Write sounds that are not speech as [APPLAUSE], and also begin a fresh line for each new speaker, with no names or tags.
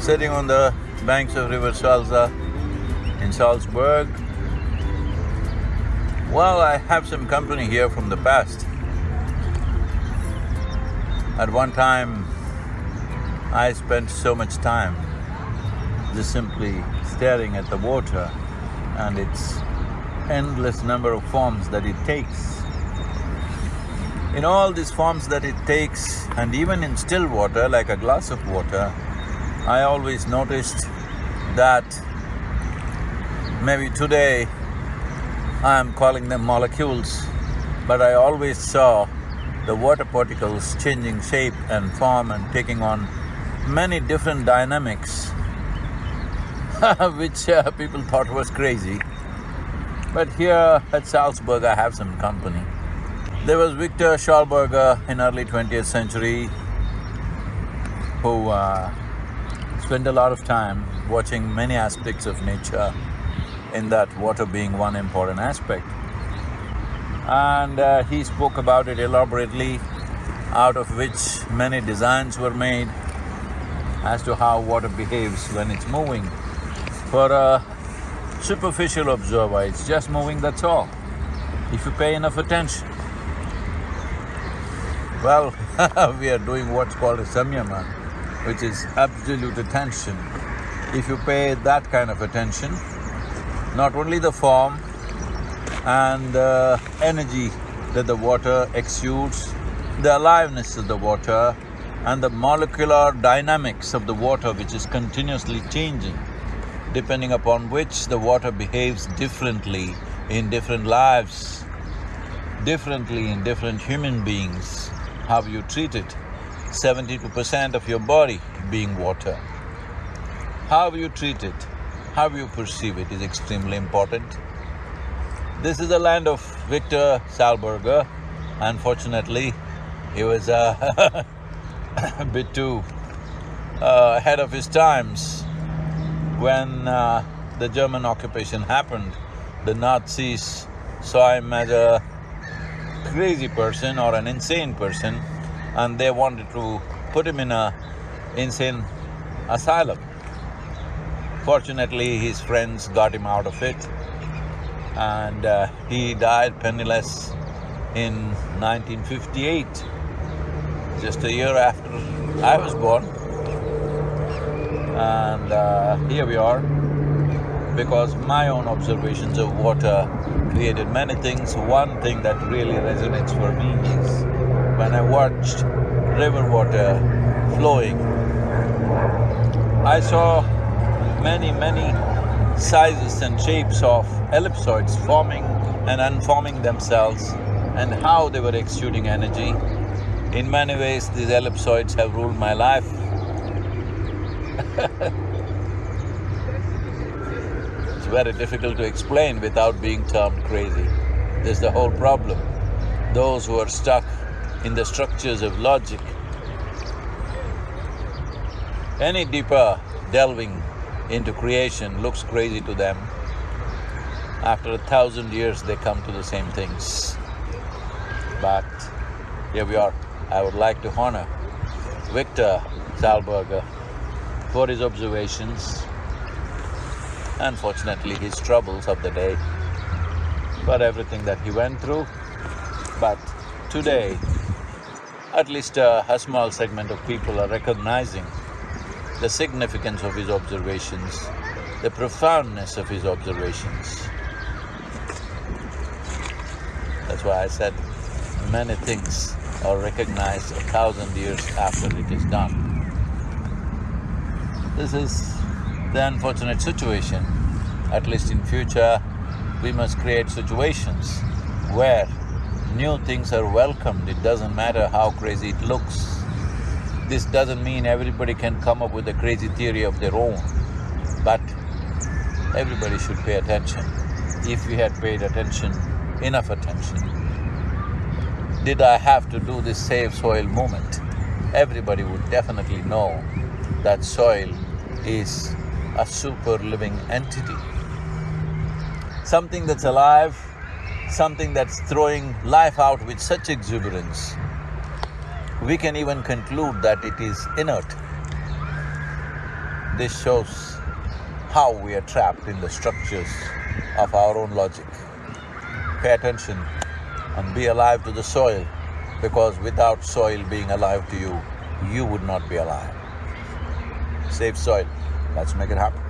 sitting on the banks of River Salza in Salzburg. Well, I have some company here from the past. At one time, I spent so much time just simply staring at the water and its endless number of forms that it takes. In all these forms that it takes, and even in still water, like a glass of water, I always noticed that maybe today I am calling them molecules, but I always saw the water particles changing shape and form and taking on many different dynamics [LAUGHS] which uh, people thought was crazy. But here at Salzburg, I have some company. There was Victor Schauberger in early 20th century who uh, spent a lot of time watching many aspects of nature, in that water being one important aspect. And uh, he spoke about it elaborately, out of which many designs were made as to how water behaves when it's moving. For a superficial observer, it's just moving, that's all, if you pay enough attention. Well, [LAUGHS] we are doing what's called a samyama, which is absolute attention. If you pay that kind of attention, not only the form and the energy that the water exudes, the aliveness of the water and the molecular dynamics of the water which is continuously changing, depending upon which the water behaves differently in different lives, differently in different human beings, how you treat it. Seventy-two percent of your body being water. How you treat it, how you perceive it is extremely important. This is the land of Victor Schauberger. Unfortunately, he was uh, [LAUGHS] a bit too uh, ahead of his times. When uh, the German occupation happened, the Nazis saw him as a crazy person or an insane person and they wanted to put him in a insane asylum. Fortunately, his friends got him out of it and uh, he died penniless in 1958, just a year after I was born. And uh, here we are, because my own observations of water created many things. One thing that really resonates for me is when I watched river water flowing, I saw many, many sizes and shapes of ellipsoids forming and unforming themselves and how they were exuding energy. In many ways, these ellipsoids have ruled my life [LAUGHS] very difficult to explain without being termed crazy. This is the whole problem. Those who are stuck in the structures of logic, any deeper delving into creation looks crazy to them. After a thousand years, they come to the same things. But here we are. I would like to honor Victor Schauberger for his observations, unfortunately his troubles of the day, for everything that he went through. But today, at least a, a small segment of people are recognizing the significance of his observations, the profoundness of his observations. That's why I said many things are recognized a thousand years after it is done. This is the unfortunate situation. At least in future, we must create situations where new things are welcomed, it doesn't matter how crazy it looks. This doesn't mean everybody can come up with a crazy theory of their own, but everybody should pay attention. If we had paid attention, enough attention, did I have to do this Save Soil movement? Everybody would definitely know that soil is a super living entity. Something that's alive, something that's throwing life out with such exuberance, we can even conclude that it is inert. This shows how we are trapped in the structures of our own logic. Pay attention and be alive to the soil because without soil being alive to you, you would not be alive. Save soil, let's make it happen.